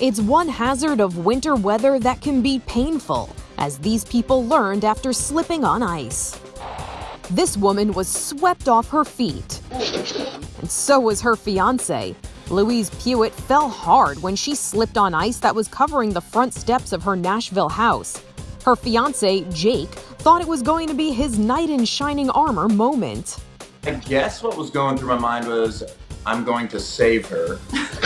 It's one hazard of winter weather that can be painful, as these people learned after slipping on ice. This woman was swept off her feet. And so was her fiance. Louise Pewitt fell hard when she slipped on ice that was covering the front steps of her Nashville house. Her fiance, Jake, thought it was going to be his knight in shining armor moment. I guess what was going through my mind was, I'm going to save her.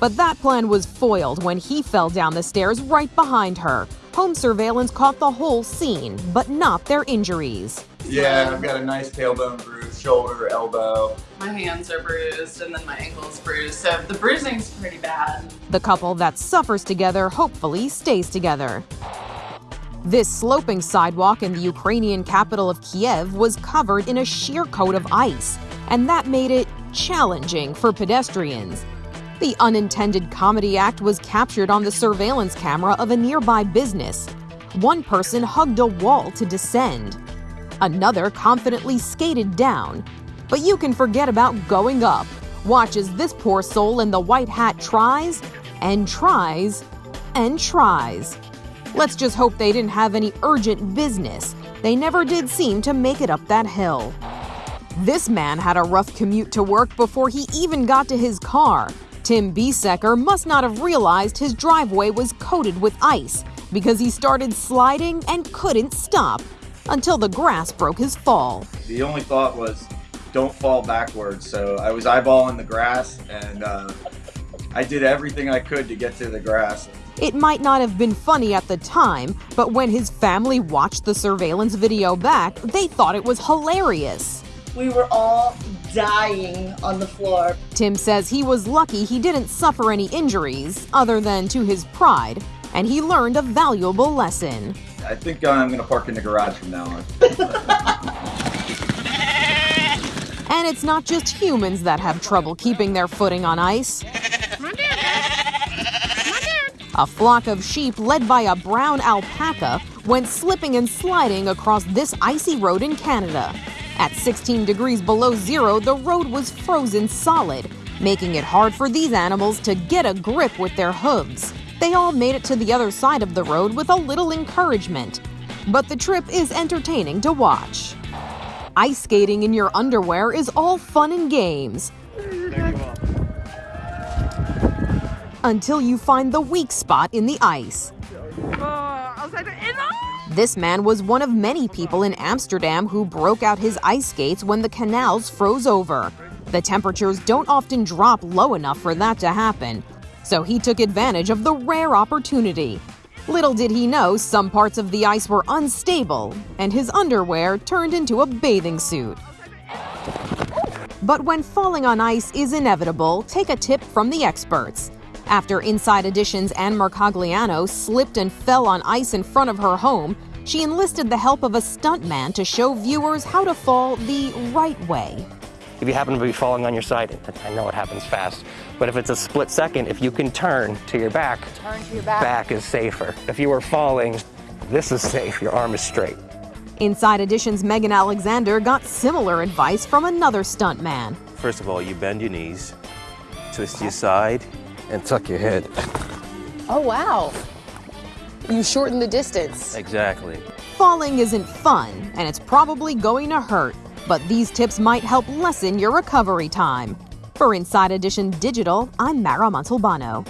But that plan was foiled when he fell down the stairs right behind her. Home surveillance caught the whole scene, but not their injuries. Yeah, I've got a nice tailbone bruise, shoulder, elbow. My hands are bruised and then my ankle's bruised, so the bruising's pretty bad. The couple that suffers together hopefully stays together. This sloping sidewalk in the Ukrainian capital of Kiev was covered in a sheer coat of ice, and that made it challenging for pedestrians. The unintended comedy act was captured on the surveillance camera of a nearby business. One person hugged a wall to descend. Another confidently skated down. But you can forget about going up. Watch as this poor soul in the white hat tries and tries and tries. Let's just hope they didn't have any urgent business. They never did seem to make it up that hill. This man had a rough commute to work before he even got to his car. Tim Biesecker must not have realized his driveway was coated with ice because he started sliding and couldn't stop until the grass broke his fall. The only thought was, don't fall backwards. So I was eyeballing the grass and uh, I did everything I could to get to the grass. It might not have been funny at the time, but when his family watched the surveillance video back, they thought it was hilarious. We were all dying on the floor. Tim says he was lucky he didn't suffer any injuries, other than to his pride, and he learned a valuable lesson. I think I'm going to park in the garage from now on. And it's not just humans that have trouble keeping their footing on ice. A flock of sheep led by a brown alpaca went slipping and sliding across this icy road in Canada. At 16 degrees below zero, the road was frozen solid, making it hard for these animals to get a grip with their hooves. They all made it to the other side of the road with a little encouragement. But the trip is entertaining to watch. Ice skating in your underwear is all fun and games. Until you find the weak spot in the ice. This man was one of many people in Amsterdam who broke out his ice skates when the canals froze over. The temperatures don't often drop low enough for that to happen, so he took advantage of the rare opportunity. Little did he know some parts of the ice were unstable, and his underwear turned into a bathing suit. But when falling on ice is inevitable, take a tip from the experts. After Inside Edition's Anne Mercogliano slipped and fell on ice in front of her home, she enlisted the help of a stuntman to show viewers how to fall the right way. If you happen to be falling on your side, I know it happens fast, but if it's a split second, if you can turn to your back, Turn to your back. back is safer. If you were falling, this is safe, your arm is straight. Inside Edition's Megan Alexander got similar advice from another stuntman. First of all, you bend your knees, twist your side, and tuck your head. Oh, wow. You shorten the distance. Exactly. Falling isn't fun, and it's probably going to hurt, but these tips might help lessen your recovery time. For Inside Edition Digital, I'm Mara Montalbano.